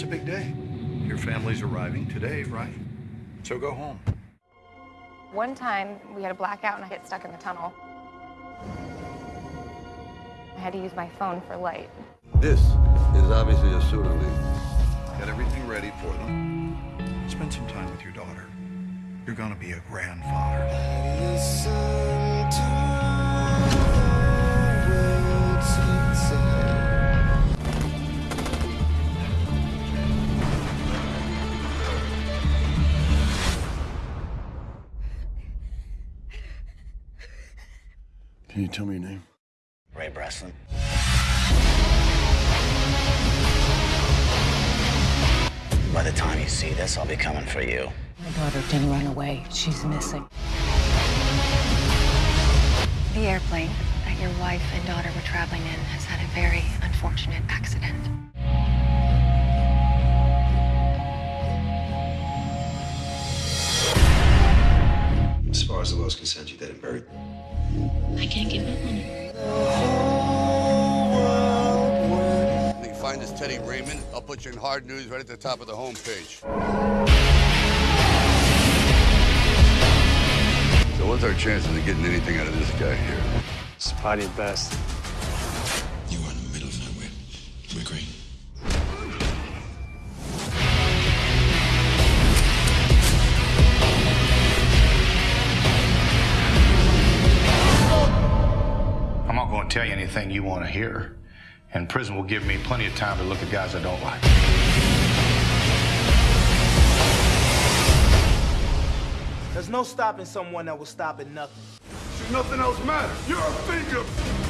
It's a big day. Your family's arriving today, right? So go home. One time, we had a blackout and I get stuck in the tunnel. I had to use my phone for light. This is obviously a pseudo lead. Get everything ready for them. Spend some time with your daughter. You're gonna be a grandfather. Can you tell me your name? Ray Breslin. By the time you see this, I'll be coming for you. My daughter didn't run away. She's missing. The airplane that your wife and daughter were traveling in has had a very unfortunate accident. As far as the you're dead and buried. I can't give up on her. When you find this Teddy Raymond, I'll put you in hard news right at the top of the homepage. So what's our chances of getting anything out of this guy here? It's probably best. I'm not tell you anything you want to hear. And prison will give me plenty of time to look at guys I don't like. There's no stopping someone that will stop at nothing. Should nothing else matters. You're a finger.